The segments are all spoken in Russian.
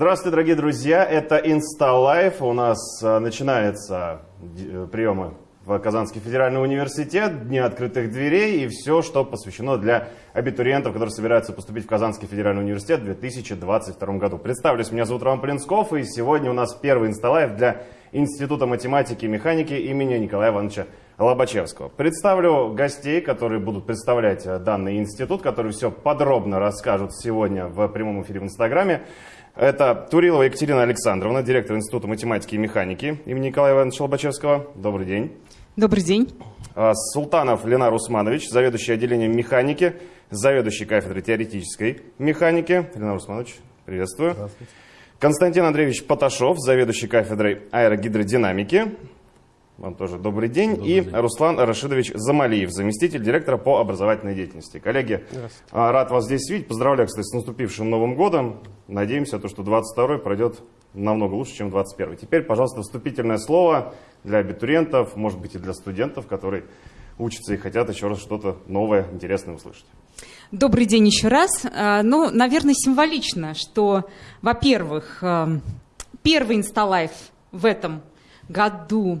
Здравствуйте, дорогие друзья! Это InstaLife. У нас а, начинается э, приемы в Казанский федеральный университет, Дни открытых дверей и все, что посвящено для абитуриентов, которые собираются поступить в Казанский федеральный университет в 2022 году. Представлюсь, меня зовут Роман Полинсков, и сегодня у нас первый InstaLife для Института математики и механики имени Николая Ивановича Лобачевского. Представлю гостей, которые будут представлять э, данный институт, которые все подробно расскажут сегодня в прямом эфире в Инстаграме. Это Турилова Екатерина Александровна, директор Института математики и механики имени Николая Ивановича Лобачевского. Добрый день. Добрый день. А, Султанов Ленар Усманович, заведующий отделением механики, заведующий кафедрой теоретической механики. Ленар Усманович, приветствую. Здравствуйте. Константин Андреевич Поташов, заведующий кафедрой аэрогидродинамики. Вам тоже добрый день. Добрый и день. Руслан Рашидович Замалиев, заместитель директора по образовательной деятельности. Коллеги, а, рад вас здесь видеть. Поздравляю, кстати, с наступившим Новым годом. Надеемся, то, что 22 пройдет намного лучше, чем 21 Теперь, пожалуйста, вступительное слово для абитуриентов, может быть, и для студентов, которые учатся и хотят еще раз что-то новое, интересное услышать. Добрый день еще раз. А, ну, наверное, символично, что, во-первых, а, первый инсталайф в этом году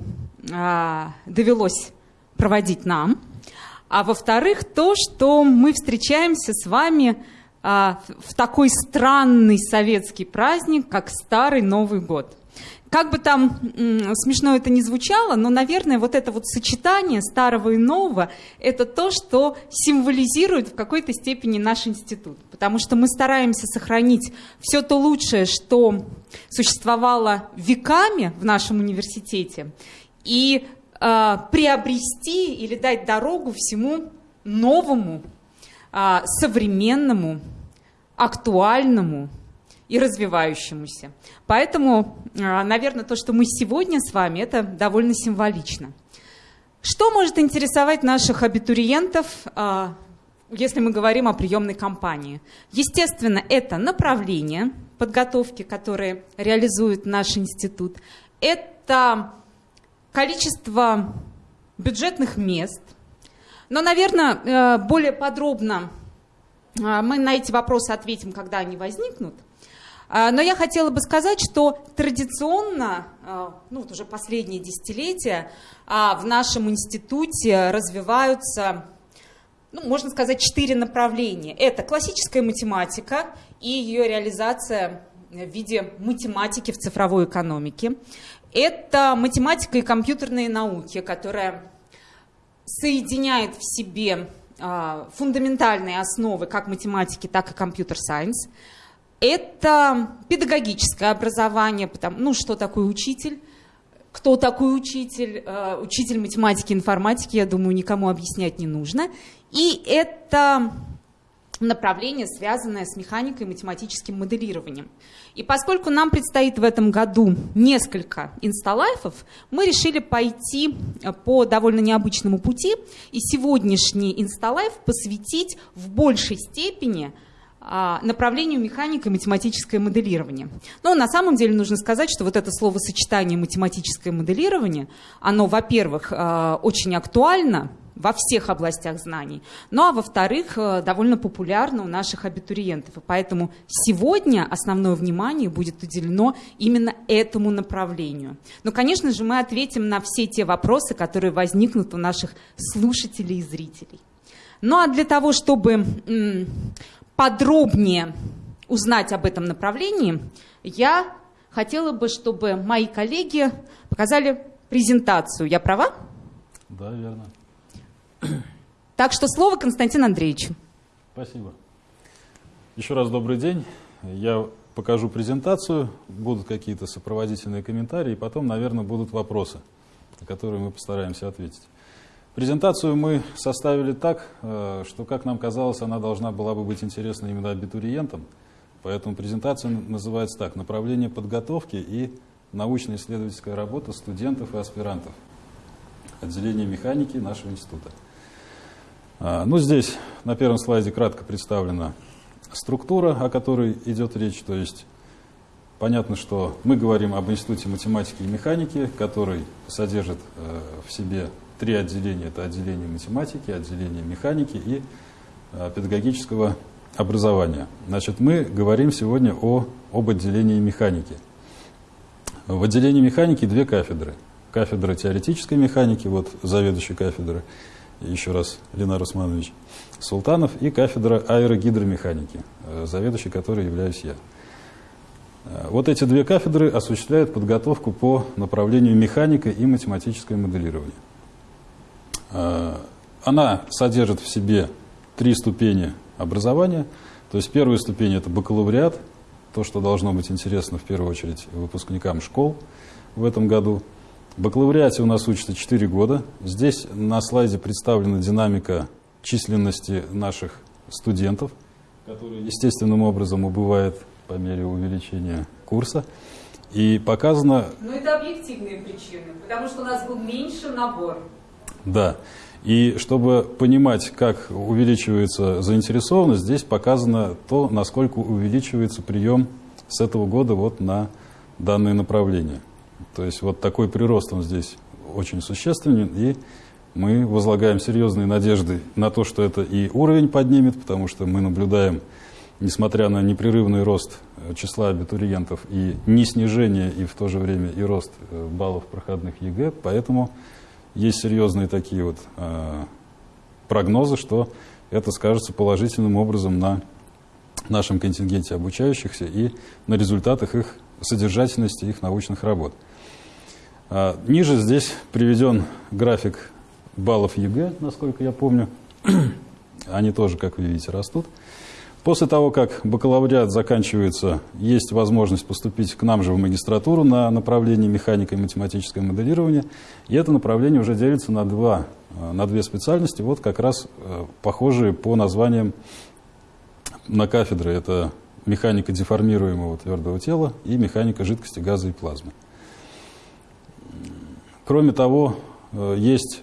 а, довелось проводить нам. А во-вторых, то, что мы встречаемся с вами а, в такой странный советский праздник, как Старый Новый год. Как бы там смешно это ни звучало, но, наверное, вот это вот сочетание старого и нового – это то, что символизирует в какой-то степени наш институт. Потому что мы стараемся сохранить все то лучшее, что существовало веками в нашем университете, и э, приобрести или дать дорогу всему новому, э, современному, актуальному – и развивающемуся. Поэтому, а, наверное, то, что мы сегодня с вами, это довольно символично. Что может интересовать наших абитуриентов, а, если мы говорим о приемной кампании? Естественно, это направление подготовки, которые реализует наш институт. Это количество бюджетных мест. Но, наверное, э, более подробно а, мы на эти вопросы ответим, когда они возникнут – но я хотела бы сказать, что традиционно, а, ну вот уже последние десятилетия, а, в нашем институте развиваются, ну, можно сказать, четыре направления. Это классическая математика и ее реализация в виде математики в цифровой экономике. Это математика и компьютерные науки, которая соединяет в себе фундаментальные основы как математики, так и компьютер-сайенс – это педагогическое образование, потому, ну что такое учитель, кто такой учитель, э, учитель математики, информатики, я думаю, никому объяснять не нужно. И это направление, связанное с механикой и математическим моделированием. И поскольку нам предстоит в этом году несколько инсталайфов, мы решили пойти по довольно необычному пути и сегодняшний инсталайф посвятить в большей степени – направлению механика и математическое моделирование. Но на самом деле нужно сказать, что вот это словосочетание математическое моделирование, оно, во-первых, а, очень актуально во всех областях знаний, ну а во-вторых, а, довольно популярно у наших абитуриентов. И поэтому сегодня основное внимание будет уделено именно этому направлению. Но, конечно же, мы ответим на все те вопросы, которые возникнут у наших слушателей и зрителей. Ну а для того, чтобы подробнее узнать об этом направлении, я хотела бы, чтобы мои коллеги показали презентацию. Я права? Да, верно. Так что слово Константину Андреевичу. Спасибо. Еще раз добрый день. Я покажу презентацию, будут какие-то сопроводительные комментарии, и потом, наверное, будут вопросы, на которые мы постараемся ответить. Презентацию мы составили так, э, что, как нам казалось, она должна была бы быть интересна именно абитуриентам. Поэтому презентация называется так «Направление подготовки и научно-исследовательская работа студентов и аспирантов. Отделение механики нашего института». А, ну, здесь на первом слайде кратко представлена структура, о которой идет речь. То есть понятно, что мы говорим об Институте математики и механики, который содержит э, в себе три отделения. Это отделение математики, отделение механики и э, педагогического образования. Значит, мы говорим сегодня о, об отделении механики. В отделении механики две кафедры. Кафедра теоретической механики, вот заведующий кафедры, еще раз Ленар Усманович Султанов, и кафедра аэрогидромеханики, э, заведующий которой являюсь я. Э, вот эти две кафедры осуществляют подготовку по направлению механика и математическое моделирование. Э, она содержит в себе три ступени образования. То есть первая ступень – это бакалавриат, то, что должно быть интересно в первую очередь выпускникам школ в этом году. В бакалавриате у нас учатся 4 года. Здесь на слайде представлена динамика численности наших студентов, которая естественным образом убывает по мере увеличения курса. И показано... Но это объективные причины, потому что у нас был меньше набор. Да. И чтобы понимать, как увеличивается заинтересованность, здесь показано то, насколько увеличивается прием с этого года вот на данное направление. То есть вот такой прирост он здесь очень существенен, и мы возлагаем серьезные надежды на то, что это и уровень поднимет, потому что мы наблюдаем, несмотря на непрерывный рост э, числа абитуриентов и не снижение, и в то же время и рост э, баллов проходных ЕГЭ, поэтому есть серьезные такие вот э, прогнозы, что это скажется положительным образом на нашем контингенте обучающихся и на результатах их содержательности их научных работ. А, ниже здесь приведен график баллов ЕГЭ, насколько я помню. Они тоже, как вы видите, растут. После того, как бакалавриат заканчивается, есть возможность поступить к нам же в магистратуру на направление механика и математическое моделирование. И это направление уже делится на, два, э, на две специальности, вот как раз э, похожие по названиям на кафедры. Это механика деформируемого твердого тела и механика жидкости, газа и плазмы. Кроме того, э, есть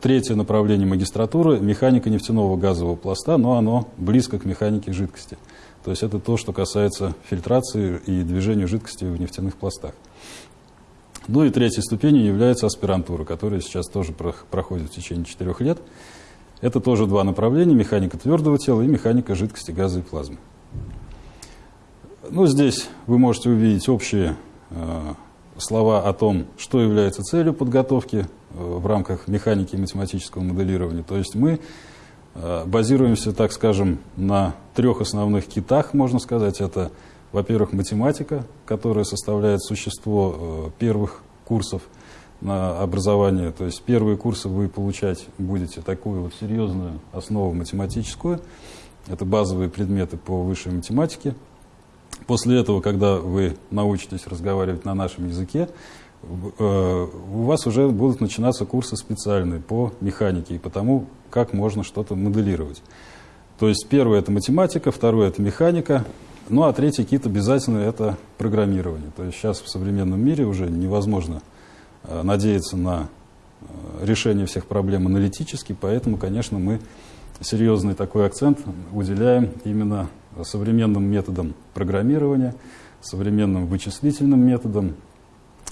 третье направление магистратуры – механика нефтяного газового пласта, но оно близко к механике жидкости. То есть это то, что касается фильтрации и движения жидкости в нефтяных пластах. Ну и третьей ступенью является аспирантура, которая сейчас тоже проходит в течение четырех лет. Это тоже два направления – механика твердого тела и механика жидкости, газа и плазмы. Ну, здесь вы можете увидеть общие э, слова о том, что является целью подготовки в рамках механики и математического моделирования. То есть мы э, базируемся, так скажем, на трех основных китах, можно сказать. Это, во-первых, математика, которая составляет существо э, первых курсов на образование. То есть первые курсы вы получать будете такую вот серьезную основу математическую. Это базовые предметы по высшей математике. После этого, когда вы научитесь разговаривать на нашем языке, у вас уже будут начинаться курсы специальные по механике и по тому, как можно что-то моделировать. То есть первое это математика, второе это механика, ну а третий кит обязательно это программирование. То есть сейчас в современном мире уже невозможно э, надеяться на э, решение всех проблем аналитически, поэтому, конечно, мы серьезный такой акцент уделяем именно современным методам программирования, современным вычислительным методам,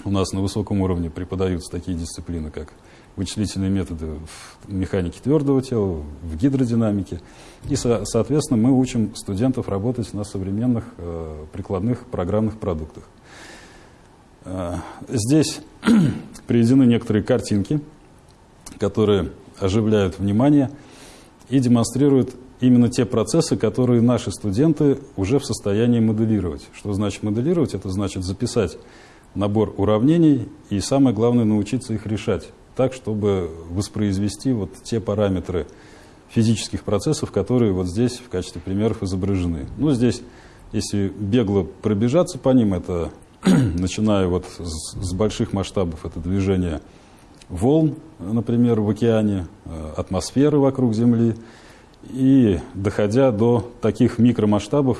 у нас на высоком уровне преподаются такие дисциплины, как вычислительные методы в механике твердого тела, в гидродинамике. И, соответственно, мы учим студентов работать на современных э, прикладных программных продуктах. Э, здесь приведены некоторые картинки, которые оживляют внимание и демонстрируют именно те процессы, которые наши студенты уже в состоянии моделировать. Что значит моделировать? Это значит записать набор уравнений и самое главное научиться их решать так, чтобы воспроизвести вот те параметры физических процессов, которые вот здесь в качестве примеров изображены. Ну, здесь, если бегло пробежаться по ним, это начиная вот с, с больших масштабов, это движение волн, например, в океане, э, атмосферы вокруг Земли, и доходя до таких микромасштабов,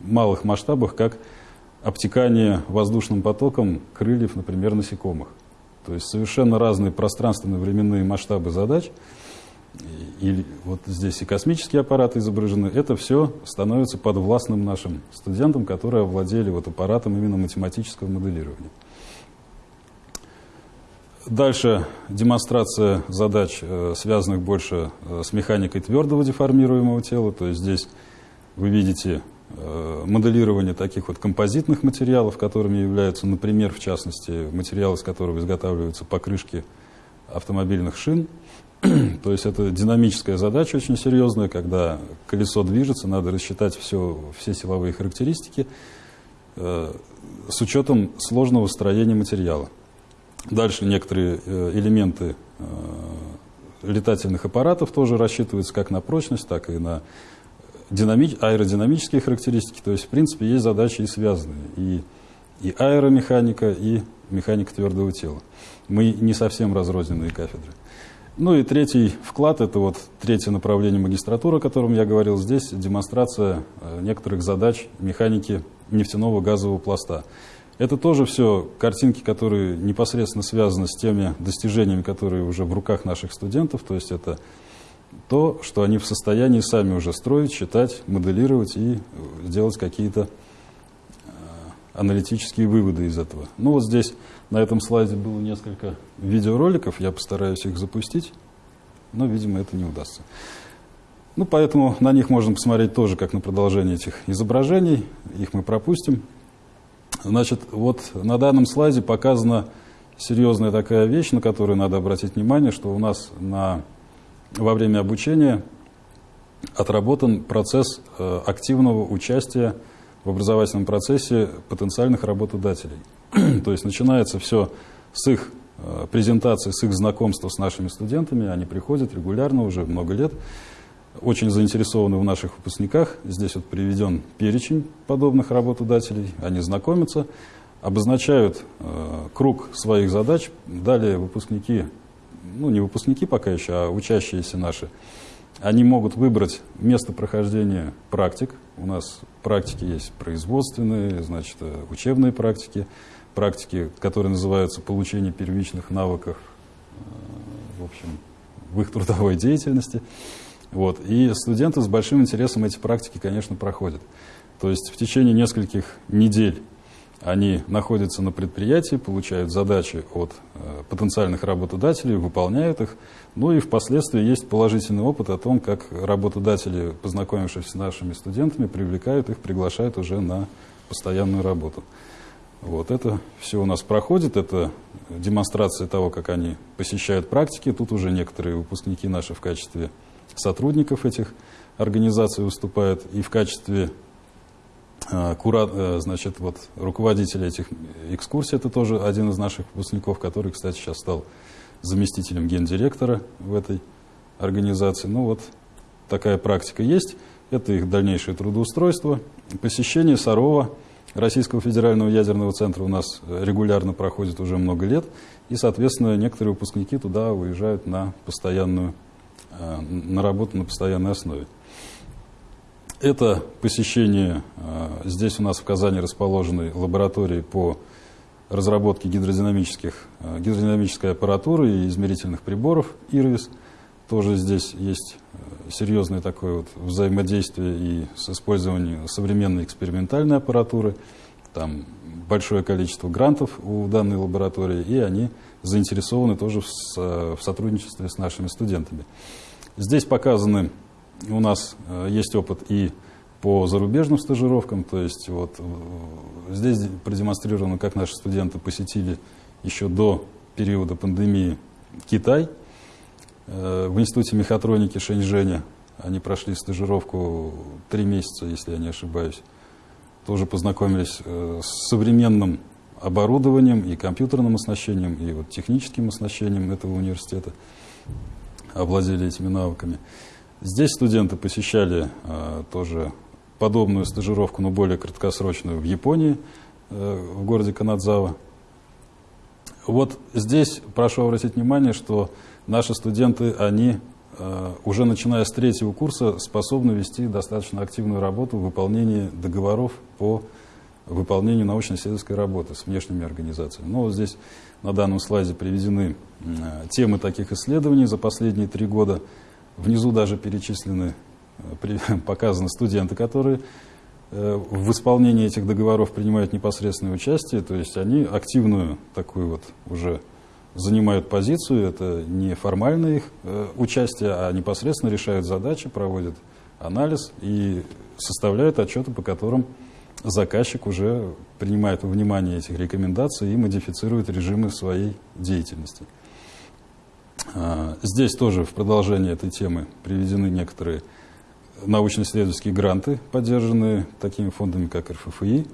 малых масштабов, как обтекание воздушным потоком крыльев, например, насекомых. То есть совершенно разные пространственно-временные масштабы задач. И вот здесь и космические аппараты изображены. Это все становится подвластным нашим студентам, которые овладели вот аппаратом именно математического моделирования. Дальше демонстрация задач, э, связанных больше э, с механикой твердого деформируемого тела. То есть здесь вы видите моделирование таких вот композитных материалов, которыми являются, например, в частности, материалы, из которых изготавливаются покрышки автомобильных шин. То есть это динамическая задача очень серьезная, когда колесо движется, надо рассчитать все, все силовые характеристики э, с учетом сложного строения материала. Дальше некоторые э, элементы э, летательных аппаратов тоже рассчитываются как на прочность, так и на динами... аэродинамические характеристики. То есть, в принципе, есть задачи и связанные. И, и аэромеханика, и механика твердого тела. Мы не совсем разрозненные кафедры. Ну и третий вклад, это вот третье направление магистратуры, о котором я говорил здесь, демонстрация э, некоторых задач механики нефтяного газового пласта. Это тоже все картинки, которые непосредственно связаны с теми достижениями, которые уже в руках наших студентов, то есть это то, что они в состоянии сами уже строить, считать, моделировать и э, делать какие-то э, аналитические выводы из этого. Ну вот здесь на этом слайде было несколько видеороликов, я постараюсь их запустить, но, видимо, это не удастся. Ну, поэтому на них можно посмотреть тоже как на продолжение этих изображений, их мы пропустим. Значит, вот на данном слайде показана серьезная такая вещь, на которую надо обратить внимание, что у нас на, во время обучения отработан процесс э, активного участия в образовательном процессе потенциальных работодателей. То есть начинается все с их э, презентации, с их знакомства с нашими студентами. Они приходят регулярно, уже много лет, очень заинтересованы в наших выпускниках. Здесь вот приведен перечень подобных работодателей. Они знакомятся, обозначают э, круг своих задач. Далее выпускники, ну не выпускники пока еще, а учащиеся наши, они могут выбрать место прохождения практик. У нас практики есть производственные, значит, э, учебные практики практики, которые называются получение первичных навыков э, в, общем, в их трудовой деятельности. Вот. И студенты с большим интересом эти практики, конечно, проходят. То есть в течение нескольких недель они находятся на предприятии, получают задачи от э, потенциальных работодателей, выполняют их. Ну и впоследствии есть положительный опыт о том, как работодатели, познакомившись с нашими студентами, привлекают их, приглашают уже на постоянную работу. Вот это все у нас проходит, это демонстрация того, как они посещают практики. Тут уже некоторые выпускники наши в качестве сотрудников этих организаций выступают и в качестве кура, э, значит, вот, руководителя этих экскурсий. Это тоже один из наших выпускников, который, кстати, сейчас стал заместителем гендиректора в этой организации. Ну вот такая практика есть. Это их дальнейшее трудоустройство. Посещение Сарова – Российского федерального ядерного центра у нас регулярно проходит уже много лет, и, соответственно, некоторые выпускники туда уезжают на постоянную, э, на работу на постоянной основе. Это посещение, э, здесь у нас в Казани расположены лаборатории по разработке гидродинамических, э, гидродинамической аппаратуры и измерительных приборов ИРВИС. Тоже здесь есть серьезное такое вот взаимодействие и с использованием современной экспериментальной аппаратуры. Там большое количество грантов у данной лаборатории, и они заинтересованы тоже в, в сотрудничестве с нашими студентами. Здесь показаны, у нас э, есть опыт и по зарубежным стажировкам, то есть вот э, здесь продемонстрировано, как наши студенты посетили еще до периода пандемии Китай – Э, в Институте мехатроники Шэньчжэня. Они прошли стажировку три месяца, если я не ошибаюсь. Тоже познакомились с современным оборудованием и компьютерным оснащением, и вот техническим оснащением этого университета. Овладели этими навыками. Здесь студенты посещали э, тоже подобную стажировку, но более краткосрочную в Японии, в городе Канадзава. Вот здесь прошу обратить внимание, что наши студенты, они э, уже начиная с третьего курса способны вести достаточно активную работу в выполнении договоров по выполнению научно-исследовательской работы с внешними организациями. Ну, вот здесь на данном слайде приведены э, темы таких исследований за последние три года. Внизу даже перечислены, э, показаны студенты, которые в исполнении этих договоров принимают непосредственное участие, то есть они активную такую вот уже занимают позицию, это не формальное их э, участие, а непосредственно решают задачи, проводят анализ и составляют отчеты, по которым заказчик уже принимает во внимание этих рекомендаций и модифицирует режимы своей деятельности. А, здесь тоже в продолжение этой темы приведены некоторые научно-исследовательские гранты, поддержанные такими фондами, как РФФИ,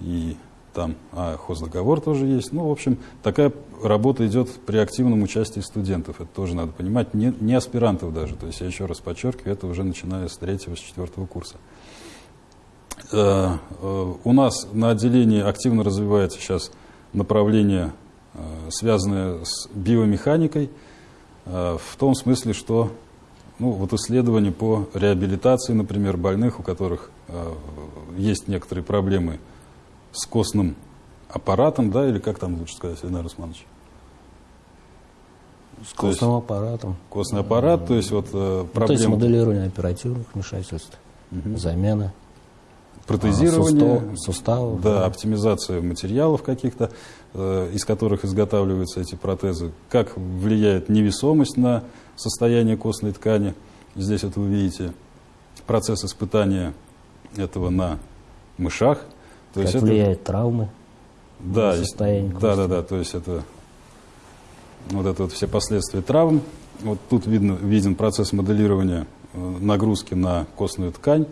и там а, хоздоговор тоже есть. Ну, в общем, такая работа идет при активном участии студентов. Это тоже надо понимать, не, не аспирантов даже. То есть, я еще раз подчеркиваю, это уже начиная с третьего, с четвертого курса. Э, э, у нас на отделении активно развивается сейчас направление, э, связанное с биомеханикой, в том смысле, что ну, вот исследования по реабилитации, например, больных, у которых есть некоторые проблемы с костным аппаратом, да, или как там лучше сказать, Ильдар Усманович? С костным есть, аппаратом. Костный аппарат, то есть вот проблемы... Ну, то есть моделирование оперативных вмешательств, угу. замена протезирование, а, суставов, да, да, оптимизация материалов каких-то, э, из которых изготавливаются эти протезы, как влияет невесомость на состояние костной ткани. Здесь вот вы видите процесс испытания этого на мышах. То как есть влияет это, травмы да, состояние кости. Да, да, да, то есть это вот это вот все последствия травм. Вот тут видно, виден процесс моделирования э, нагрузки на костную ткань.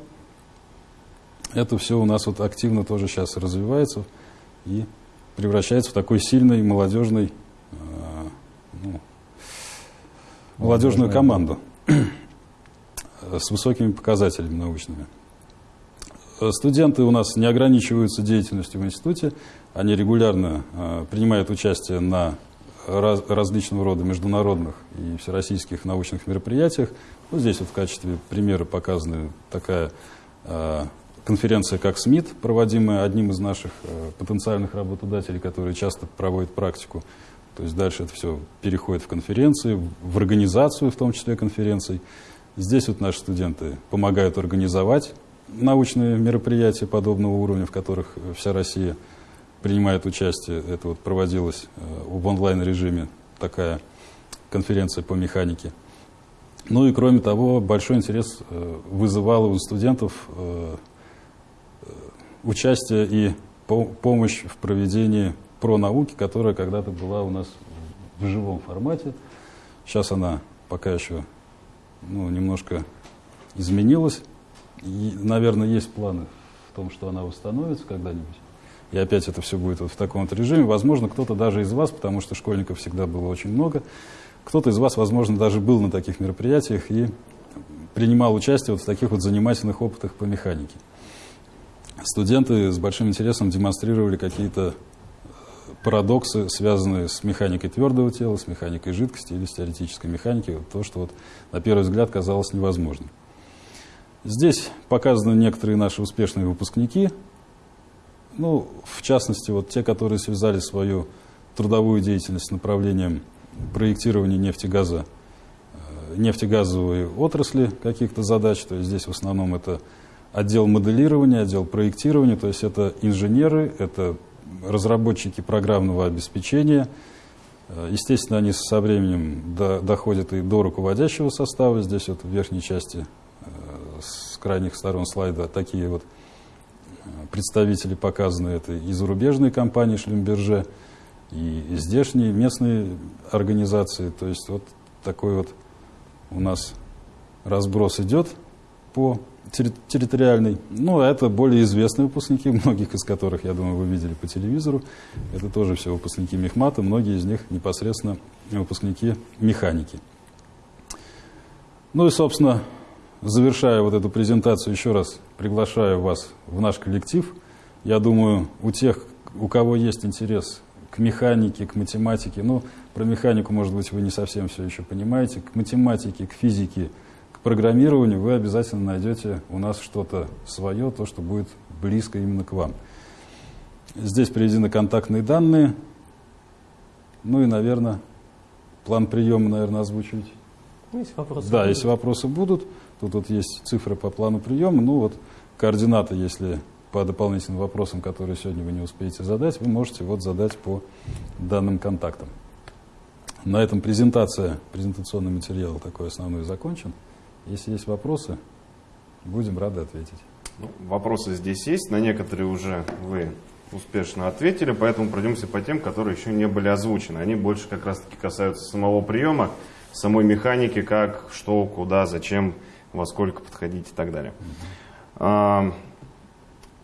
Это все у нас вот активно тоже сейчас развивается и превращается в такой сильный молодежный, э, ну, молодежную команду с высокими показателями научными. Студенты у нас не ограничиваются деятельностью в институте, они регулярно э, принимают участие на раз, различного рода международных и всероссийских научных мероприятиях. Вот здесь вот в качестве примера показана такая э, конференция как СМИТ, проводимая одним из наших э, потенциальных работодателей, который часто проводит практику. То есть дальше это все переходит в конференции, в организацию, в том числе конференций. Здесь вот наши студенты помогают организовать научные мероприятия подобного уровня, в которых вся Россия принимает участие. Это вот проводилось э, в онлайн-режиме такая конференция по механике. Ну и кроме того, большой интерес э, вызывало у студентов участие и помощь в проведении про науки, которая когда-то была у нас в живом формате. Сейчас она пока еще ну, немножко изменилась. И, наверное, есть планы в том, что она восстановится когда-нибудь. И опять это все будет вот в таком вот режиме. Возможно, кто-то даже из вас, потому что школьников всегда было очень много, кто-то из вас, возможно, даже был на таких мероприятиях и принимал участие вот в таких вот занимательных опытах по механике студенты с большим интересом демонстрировали какие-то парадоксы, связанные с механикой твердого тела, с механикой жидкости или с теоретической механикой, то, что вот на первый взгляд казалось невозможным. Здесь показаны некоторые наши успешные выпускники, ну, в частности, вот те, которые связали свою трудовую деятельность с направлением проектирования нефтегаза, э, нефтегазовой отрасли каких-то задач, то есть здесь в основном это отдел моделирования, отдел проектирования, то есть это инженеры, это разработчики программного обеспечения. Э, естественно, они со временем до, доходят и до руководящего состава. Здесь вот в верхней части э, с крайних сторон слайда такие вот э, представители показаны. Это и зарубежные компании Шлюмберже, и здешние местные организации. То есть вот такой вот у нас разброс идет по территориальный. Ну, это более известные выпускники, многих из которых, я думаю, вы видели по телевизору. Это тоже все выпускники мехмата, многие из них непосредственно выпускники механики. Ну и, собственно, завершая вот эту презентацию, еще раз приглашаю вас в наш коллектив. Я думаю, у тех, у кого есть интерес к механике, к математике, ну, про механику, может быть, вы не совсем все еще понимаете, к математике, к физике – программированию вы обязательно найдете у нас что-то свое, то, что будет близко именно к вам. Здесь приведены контактные данные. Ну и, наверное, план приема, наверное, озвучивать. Ну, если вопросы да, будут. если вопросы будут, тут вот есть цифры по плану приема. Ну вот координаты, если по дополнительным вопросам, которые сегодня вы не успеете задать, вы можете вот задать по данным контактам. На этом презентация, презентационный материал такой основной закончен. Если есть вопросы, будем рады ответить. Ну, вопросы здесь есть, на некоторые уже вы успешно ответили, поэтому пройдемся по тем, которые еще не были озвучены. Они больше как раз-таки касаются самого приема, самой механики, как, что, куда, зачем, во сколько подходить и так далее. А,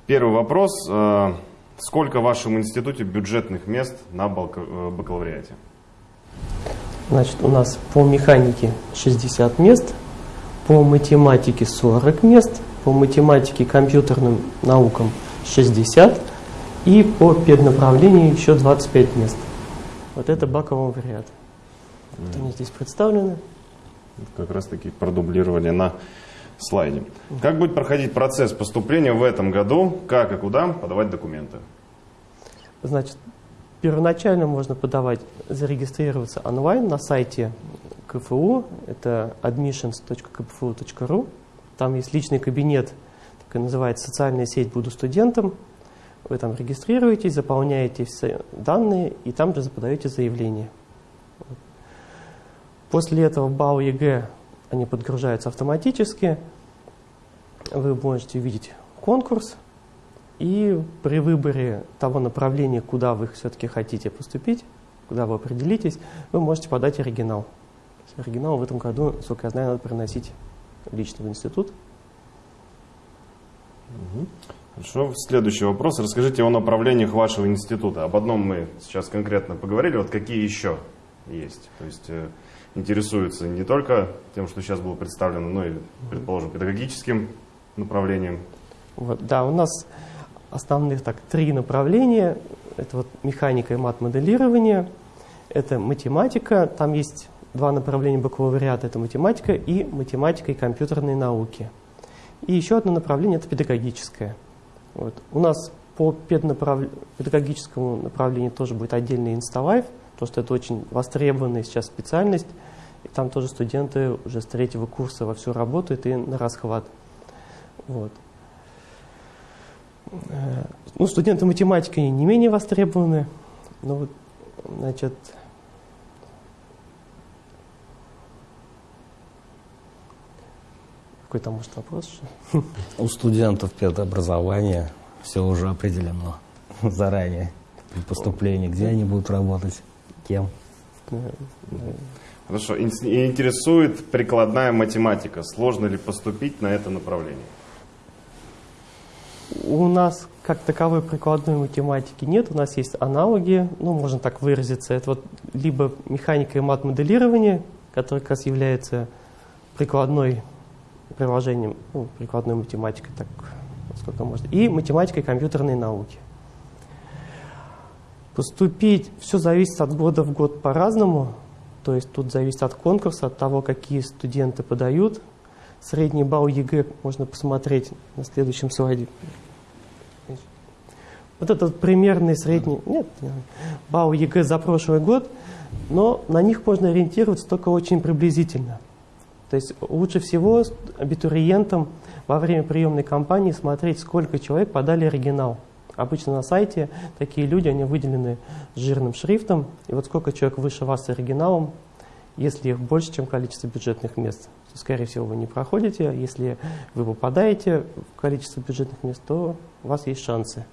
Первый вопрос. А, Сколько в вашем институте бюджетных мест на э, бакалавриате? Значит, у нас по механике 60 мест, по математике 40 мест, по математике компьютерным наукам 60 и по педнаправлению еще 25 мест. Вот это бакалавриат. Вот они здесь представлены. Как раз таки продублировали на слайде. Как будет проходить процесс поступления в этом году? Как и куда подавать документы? Значит, первоначально можно подавать, зарегистрироваться онлайн на сайте КФУ, это admissions.kfu.ru. Там есть личный кабинет, так и называется «Социальная сеть «Буду студентом». Вы там регистрируетесь, заполняете все данные и там же подаете заявление. После этого баллы ЕГЭ они подгружаются автоматически. Вы можете увидеть конкурс, и при выборе того направления, куда вы все-таки хотите поступить, куда вы определитесь, вы можете подать оригинал. Оригинал в этом году, сколько я знаю, надо приносить лично в институт. Хорошо. Следующий вопрос. Расскажите о направлениях вашего института. Об одном мы сейчас конкретно поговорили. Вот какие еще есть? То есть э, интересуются не только тем, что сейчас было представлено, но и, предположим, педагогическим направлением. Вот, да, у нас основных так три направления. Это вот механика и мат-моделирование, это математика. Там есть два направления бакалавриата. Это математика и математика и компьютерные науки. И еще одно направление – это педагогическое. Вот. У нас по педнаправ... педагогическому направлению тоже будет отдельный инсталайф, потому что это очень востребованная сейчас специальность. И там тоже студенты уже с третьего курса во все работают и на расхват. Вот. Э, Ну, студенты математики не менее востребованы. Ну, вот, значит, какой там может вопрос? еще? У студентов педобразования все уже определено заранее при поступлении, где они будут работать, кем. Хорошо. Ин- Интересует прикладная математика. Сложно ли поступить на это направление? У нас как таковой прикладной математики нет, у нас есть аналоги, ну, можно так выразиться. Это вот либо механика и мат-моделирование, которое как раз является прикладной приложением, ну, прикладной математикой, так сколько можно, и математика и компьютерные науки. Поступить, все зависит от года в год по-разному, то есть тут зависит от конкурса, от того, какие студенты подают. Средний балл ЕГЭ можно посмотреть на следующем слайде. Вот этот примерный средний нет, балл ЕГЭ за прошлый год, но на них можно ориентироваться только очень приблизительно. То есть лучше всего абитуриентам во время приемной кампании смотреть, сколько человек подали оригинал. Обычно на сайте такие люди, они выделены жирным шрифтом, и вот сколько человек выше вас с оригиналом, если их больше, чем количество бюджетных мест, то, скорее всего, вы не проходите. Если вы попадаете в количество бюджетных мест, то у вас есть шансы.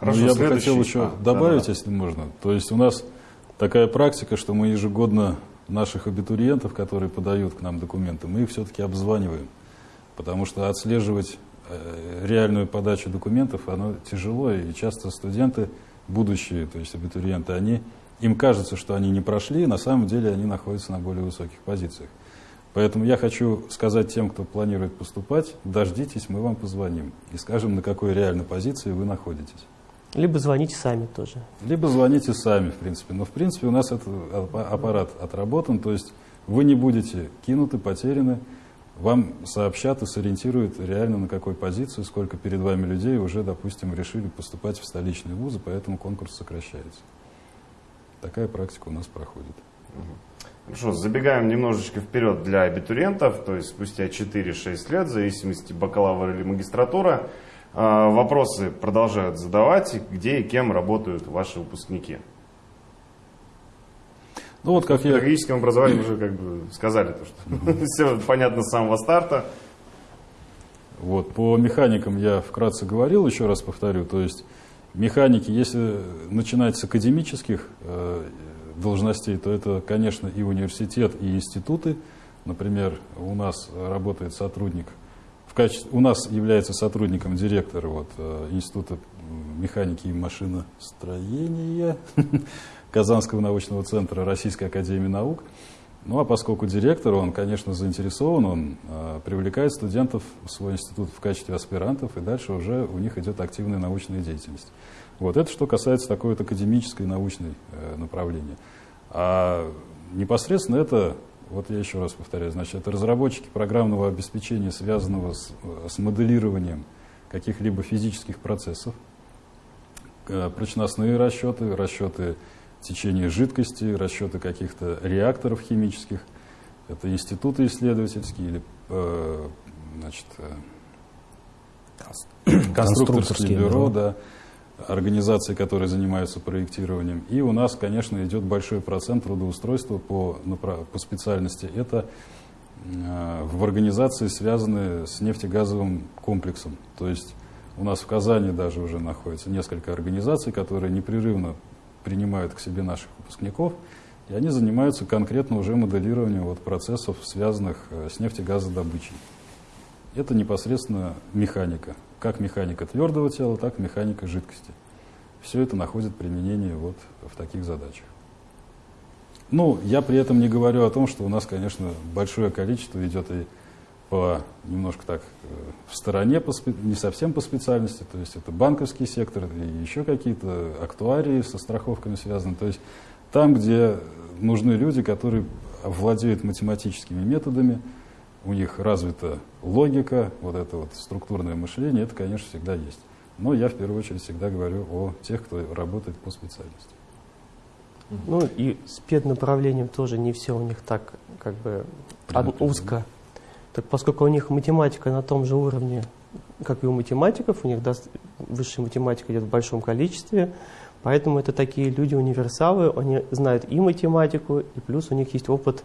Хорошо, ну, я бы хотел еще А, добавить, да-да-да. если можно. То есть у нас такая практика, что мы ежегодно наших абитуриентов, которые подают к нам документы, мы их все-таки обзваниваем. Потому что отслеживать э, реальную подачу документов, оно тяжело, и часто студенты, будущие, то есть абитуриенты, они, им кажется, что они не прошли, на самом деле они находятся на более высоких позициях. Поэтому я хочу сказать тем, кто планирует поступать, дождитесь, мы вам позвоним и скажем, на какой реальной позиции вы находитесь. Либо звоните сами тоже. Либо звоните сами, в принципе. Но, в принципе, у нас этот аппа- аппарат отработан, то есть вы не будете кинуты, потеряны, вам сообщат и сориентируют реально на какой позиции, сколько перед вами людей уже, допустим, решили поступать в столичные вузы, поэтому конкурс сокращается. Такая практика у нас проходит. Хорошо, забегаем немножечко вперед для абитуриентов, то есть спустя 4-6 лет, в зависимости бакалавра или магистратура, вопросы продолжают задавать, где и кем работают ваши выпускники. Ну вот как В я педагогическом образовании уже как бы сказали, то, что все понятно с самого старта, Вот. По механикам я вкратце говорил, еще раз повторю. То есть механики, если начинать с академических э, должностей, то это, конечно, и университет, и институты. Например, у нас работает сотрудник, качестве, у нас является сотрудником директор вот, э, Института механики и машиностроения Казанского научного центра Российской академии наук. Ну а поскольку директор, он, конечно, заинтересован, он э, привлекает студентов в свой институт в качестве аспирантов, и дальше уже у них идет активная научная деятельность. Вот это что касается такой вот академической научной э, направления. А непосредственно это, вот я еще раз повторяю, значит, это разработчики программного обеспечения, связанного с, с моделированием каких-либо физических процессов, э, прочностные расчеты, расчеты течение жидкости, расчеты каких-то реакторов химических. Это институты исследовательские или э, значит, э, конструкторские бюро, да, организации, которые занимаются проектированием. И у нас, конечно, идет большой процент трудоустройства по, по специальности. Это э, в организации, связанные с нефтегазовым комплексом. То есть у нас в Казани даже уже находится несколько организаций, которые непрерывно принимают к себе наших выпускников, и они занимаются конкретно уже моделированием вот процессов, связанных э, с нефтегазодобычей. Это непосредственно механика. Как механика твердого тела, так и механика жидкости. Все это находит применение вот в таких задачах. Ну, я при этом не говорю о том, что у нас, конечно, большое количество идет и по немножко так э, в стороне, по, не совсем по специальности, то есть это банковский сектор и еще какие-то актуарии со страховками связаны. То есть там, где нужны люди, которые владеют математическими методами, у них развита логика, вот это вот структурное мышление, это, конечно, всегда есть. Но я в первую очередь всегда говорю о тех, кто работает по специальности. Ну и с педнаправлением тоже не все у них так как бы узко так поскольку у них математика на том же уровне, как и у математиков, у них высшая математика идет в большом количестве, поэтому это такие люди-универсалы, они знают и математику, и плюс у них есть опыт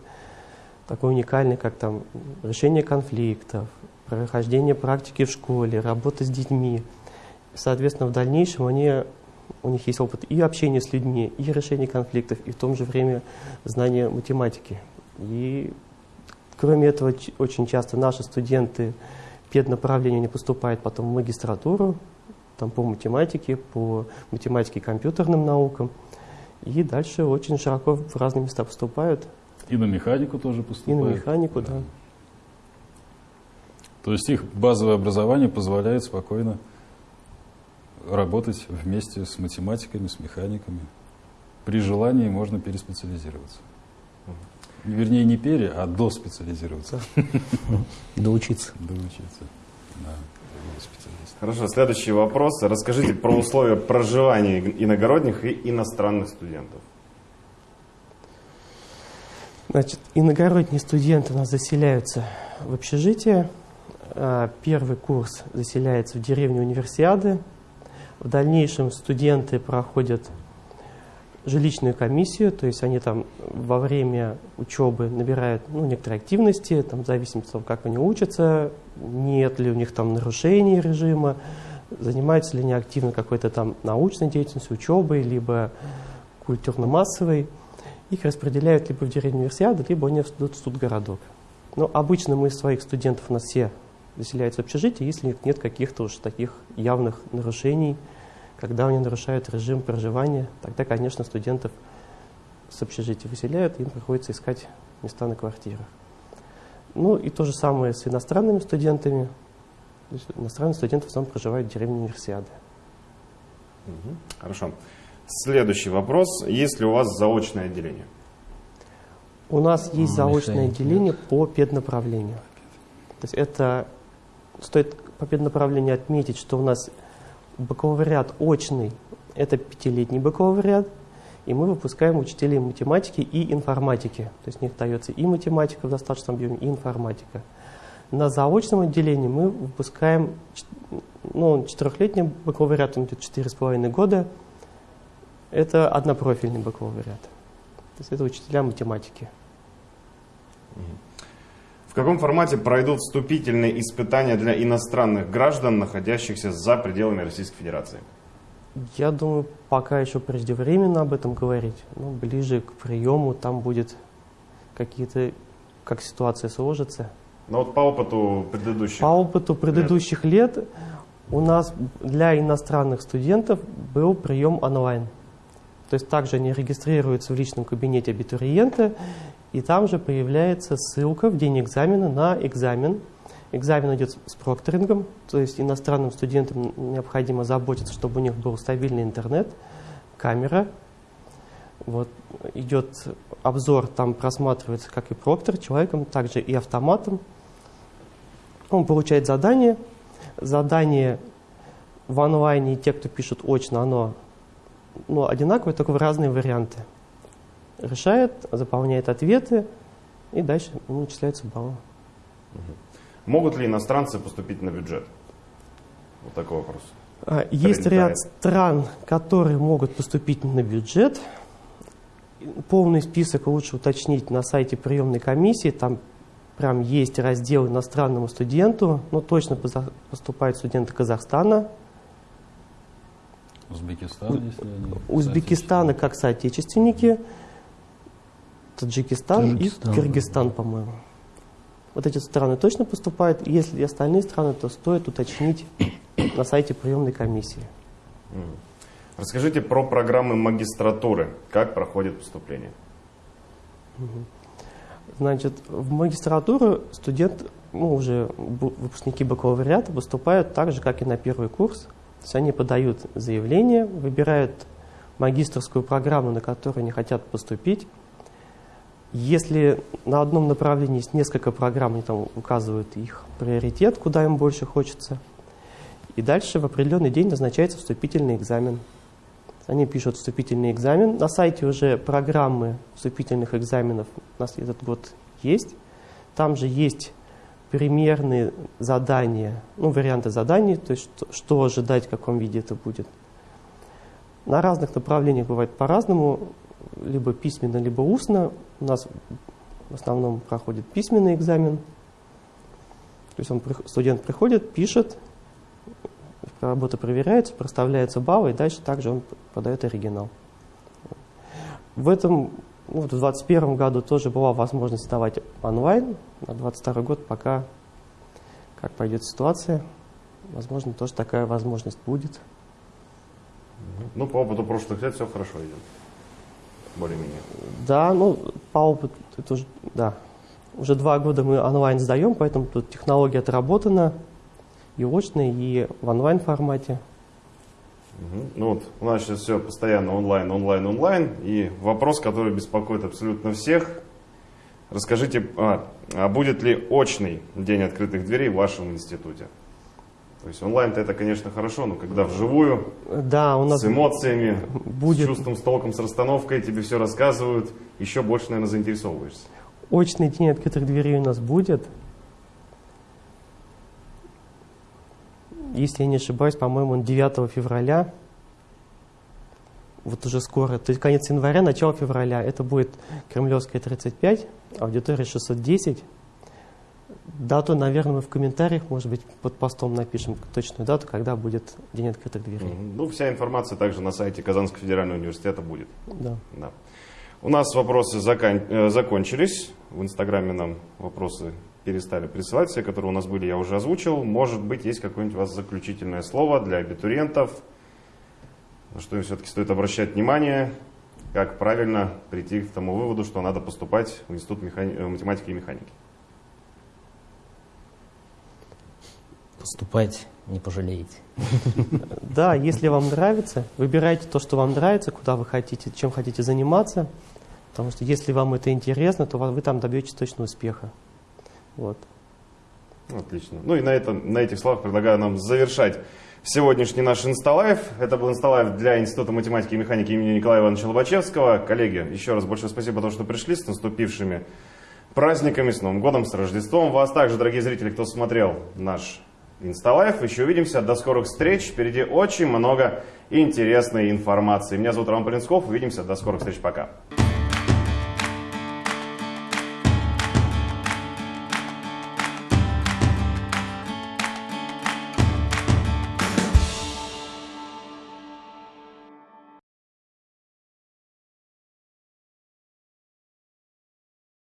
такой уникальный, как там решение конфликтов, прохождение практики в школе, работа с детьми. Соответственно, в дальнейшем они, у них есть опыт и общения с людьми, и решения конфликтов, и в том же время знания математики. И Кроме этого, очень часто наши студенты педнаправления не поступают потом в магистратуру, там по математике, по математике и компьютерным наукам. И дальше очень широко в разные места поступают. И на механику тоже поступают. И на механику, да. да. То есть их базовое образование позволяет спокойно работать вместе с математиками, с механиками. При желании можно переспециализироваться. Вернее, не пере, а до специализироваться. Доучиться. Доучиться, да. Хорошо, следующий вопрос. Расскажите про условия проживания иногородних и иностранных студентов. Значит, иногородние студенты у нас заселяются в общежитие. А, первый курс заселяется в деревню Универсиады. В дальнейшем студенты проходят жилищную комиссию, то есть они там во время учебы набирают ну, некоторые активности, там, в зависимости от того, как они учатся, нет ли у них там нарушений режима, занимаются ли они активно какой-то там научной деятельностью, учебой, либо культурно-массовой. Их распределяют либо в деревню универсиады, либо они идут в студгородок. Но обычно мы своих студентов, у нас все заселяются в общежитие, если нет каких-то уж таких явных нарушений, когда они нарушают режим проживания, тогда, конечно, студентов с общежития выселяют, им приходится искать места на квартирах. Ну и то же самое с иностранными студентами. Иностранные студенты в основном проживают в деревне Универсиады. Хорошо. Следующий вопрос. Есть ли у вас заочное отделение? У нас есть заочное отделение по педнаправлению. То есть это стоит по педнаправлению отметить, что у нас бакалавриат очный – это пятилетний бакалавриат, и мы выпускаем учителей математики и информатики. То есть у них дается и математика в достаточном объеме, и информатика. На заочном отделении мы выпускаем ну, четырехлетний бакалавриат, он идет четыре с половиной года. Это однопрофильный бакалавриат. То есть это учителя математики. В каком формате пройдут вступительные испытания для иностранных граждан, находящихся за пределами Российской Федерации? Я думаю, пока еще преждевременно об этом говорить. Ну, ближе к приему там будет какие-то, как ситуация сложится. Ну вот по опыту предыдущих. По опыту предыдущих лет у нас для иностранных студентов был прием онлайн. То есть также они регистрируются в личном кабинете абитуриента, и там же появляется ссылка в день экзамена на экзамен. Экзамен идет с прокторингом, то есть иностранным студентам необходимо заботиться, чтобы у них был стабильный интернет, камера. Вот, идет обзор, там просматривается как и проктор человеком, также и автоматом. Он получает задание. Задание в онлайне и те, кто пишут очно, оно ну, одинаковое, только в разные варианты. Решает, заполняет ответы, и дальше ему начисляются баллы. Могут ли иностранцы поступить на бюджет? Вот такой вопрос. А, Есть Прилетает. ряд стран, которые могут поступить на бюджет. Полный список лучше уточнить на сайте приемной комиссии. Там прям есть раздел иностранному студенту. Но точно поступают студенты Казахстана, Узбекистан, если они... Узбекистана как соотечественники, Таджикистан, Таджикистан, и Кыргызстан, по-моему. Вот эти страны точно поступают. Если остальные страны, то стоит уточнить на сайте приемной комиссии. Расскажите про программы магистратуры. Как проходит поступление? Значит, в магистратуру студент, ну, уже выпускники бакалавриата поступают так же, как и на первый курс. То есть они подают заявление, выбирают магистрскую программу, на которую они хотят поступить. Если на одном направлении есть несколько программ, они там указывают их приоритет, куда им больше хочется. И дальше в определенный день назначается вступительный экзамен. Они пишут вступительный экзамен. На сайте уже программы вступительных экзаменов у нас этот год есть. Там же есть примерные задания, ну, варианты заданий, то есть что, что ожидать, в каком виде это будет. На разных направлениях бывает по-разному, либо письменно, либо устно. У нас в основном проходит письменный экзамен. То есть он, студент приходит, пишет, работа проверяется, проставляются баллы, и дальше также он подает оригинал. В этом, вот в 2021 году тоже была возможность сдавать онлайн, на 2022 год пока, как пойдет ситуация, возможно, тоже такая возможность будет. Ну, по опыту прошлых лет все хорошо идет. Более-менее. Да, ну, по опыту, это уже, да, уже два года мы онлайн сдаем, поэтому тут технология отработана и очно, и в онлайн формате. Ну вот, у нас сейчас все постоянно онлайн, онлайн, онлайн. И вопрос, который беспокоит абсолютно всех. Расскажите, а, а будет ли очный день открытых дверей в вашем институте? То есть онлайн-то это, конечно, хорошо, но когда вживую, Да, у нас с эмоциями, будет- с чувством, с толком, с расстановкой, тебе все рассказывают, еще больше, наверное, заинтересовываешься. Очный день открытых дверей у нас будет. Если я не ошибаюсь, по-моему, он 9 февраля. Вот уже скоро, то есть конец января, начало февраля. Это будет Кремлевская 35, аудитория 610. Дату, наверное, мы в комментариях, может быть, под постом напишем точную дату, когда будет День открытых дверей. Ну, вся информация также на сайте Казанского федерального университета будет. Да. Да. У нас вопросы закан- э, закончились. В Инстаграме нам вопросы перестали присылать. Все, которые у нас были, я уже озвучил. Может быть, есть какое-нибудь у вас заключительное слово для абитуриентов, на что им все-таки стоит обращать внимание, как правильно прийти к тому выводу, что надо поступать в Институт механи- э, математики и механики. Поступать не пожалеете. Да, если вам нравится, выбирайте то, что вам нравится, куда вы хотите, чем хотите заниматься. Потому что если вам это интересно, то вы там добьетесь точно успеха. Вот. Ну, Отлично. Ну и на, этом, на этих словах предлагаю нам завершать сегодняшний наш Insta live. Это был Insta live для Института математики и механики имени Николая Ивановича Лобачевского. Коллеги, еще раз большое спасибо за то, что пришли с наступившими праздниками, с Новым годом, с Рождеством. Вас также, дорогие зрители, кто смотрел наш Insta live. Еще увидимся. До скорых встреч. Впереди очень много интересной информации. Меня зовут Роман Полинсков. Увидимся. До скорых встреч. Пока.